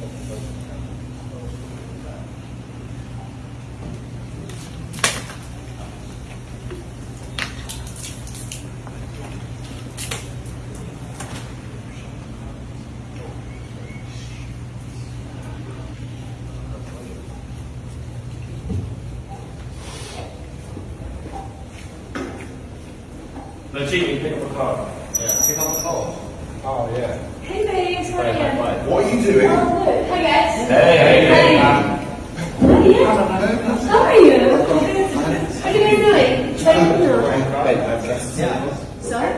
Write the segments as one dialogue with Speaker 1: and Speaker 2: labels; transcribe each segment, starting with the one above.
Speaker 1: Vâng, chị Nguyễn Oh, yeah.
Speaker 2: Hey babes, how are you?
Speaker 1: What are you doing?
Speaker 2: Oh, good. Hi guys.
Speaker 3: Hey, hey, hey.
Speaker 2: Hi. How are you? What are you guys doing? Trying to know.
Speaker 1: Babe, I have guests.
Speaker 2: Sorry?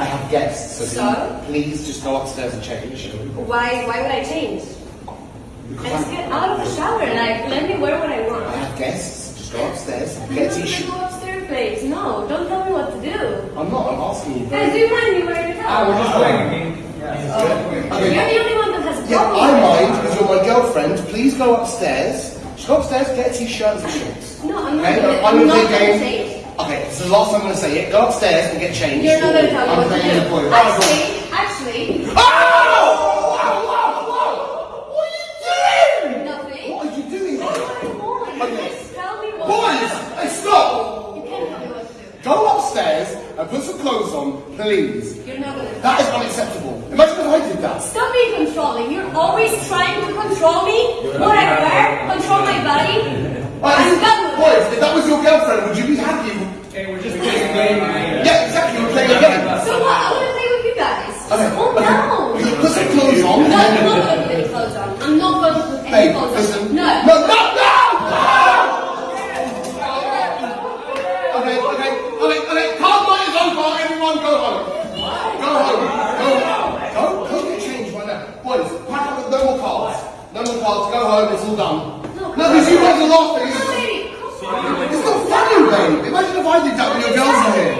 Speaker 1: I have guests, so,
Speaker 2: So?
Speaker 1: please just go upstairs and change.
Speaker 2: Why? Why would I change? I just get out of the shower. And like, let me wear what I want.
Speaker 1: I have guests. Just go upstairs, get t-shirt.
Speaker 2: go upstairs, babes. No, don't tell me what to do.
Speaker 1: I'm not, I'm asking you.
Speaker 2: Guys, do you mind me wearing ah, it out?
Speaker 1: Okay.
Speaker 2: You're the only one that has a
Speaker 1: Yeah,
Speaker 2: problem.
Speaker 1: I
Speaker 2: with it.
Speaker 1: mind because you're my girlfriend. Please go upstairs. Just go upstairs, get a t-shirt and shorts.
Speaker 2: No, I'm not
Speaker 1: Okay,
Speaker 2: gonna-
Speaker 1: I'm
Speaker 2: I'm not gonna
Speaker 1: game.
Speaker 2: say it.
Speaker 1: Okay, this is the last time I'm gonna say it. Go upstairs and get changed.
Speaker 2: You're not gonna tell me
Speaker 1: I'm
Speaker 2: what to do.
Speaker 1: boy.
Speaker 2: Actually, actually,
Speaker 1: Oh! Wow, wow, wow! What are you doing?
Speaker 2: nothing.
Speaker 1: What are you doing?
Speaker 2: What do
Speaker 1: Okay.
Speaker 2: Just tell me what
Speaker 1: Boys, hey, stop!
Speaker 2: You can't tell me what to do.
Speaker 1: Go upstairs and put some clothes on, please.
Speaker 2: You're not gonna.
Speaker 1: That is unacceptable. Imagine if I did that.
Speaker 2: Stop being controlling. You're always trying to control me. What I control my body. I'm done with
Speaker 1: Boys, if that was your girlfriend, would you be happy?
Speaker 3: Okay, we're just playing a game.
Speaker 1: Yeah, exactly. We're playing a game.
Speaker 2: So what? I want to play with you guys. Just
Speaker 1: Okay,
Speaker 2: calm
Speaker 1: okay.
Speaker 2: down.
Speaker 1: Put some clothes on.
Speaker 2: No, I'm not going to put any clothes on. I'm not going to put any
Speaker 1: Hey,
Speaker 2: clothes
Speaker 1: listen.
Speaker 2: on. No.
Speaker 1: No, no, no! Okay, okay, okay, okay. Card night is over. Everyone go home. Go home. Go home. Go, go get changed right now. Boys, pack up. No more cards. No more cards. It's all done.
Speaker 2: No,
Speaker 1: No, because you guys are laughing. It's-
Speaker 2: baby. Come on.
Speaker 1: It's not funny, babe. Imagine if I did that when your girls are here.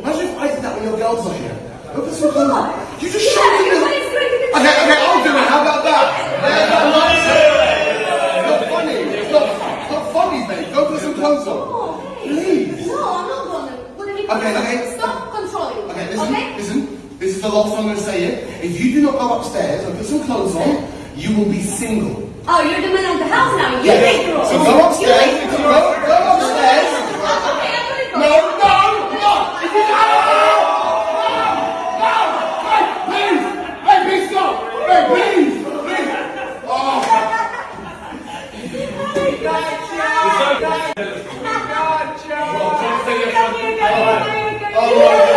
Speaker 1: Imagine if I did that when your girls are here. Look at some. You just
Speaker 2: Yeah,
Speaker 1: showed me this.
Speaker 2: everybody's going
Speaker 1: Okay, okay, I'll do it. How about that? Yeah, that's nice. It's not funny. It's not, it's not funny, babe. Go put some clothes on. Please.
Speaker 2: No, I'm not going to
Speaker 1: Okay, okay.
Speaker 2: Stop controlling.
Speaker 1: Okay, listen,
Speaker 2: Okay?
Speaker 1: listen. This is the last time I'm going to say it. If you do not go upstairs and put some clothes on, you will be single.
Speaker 2: Oh, you're the man of the house now. You
Speaker 1: Yeah.
Speaker 2: make the rules.
Speaker 1: So go upstairs. Go, go upstairs.
Speaker 2: Okay, I'm going to go.
Speaker 1: No, no, no. If you no, no, hey, please, hey, please stop. Hey, please, please. Oh.
Speaker 3: Gotcha! Gotcha! Gotcha!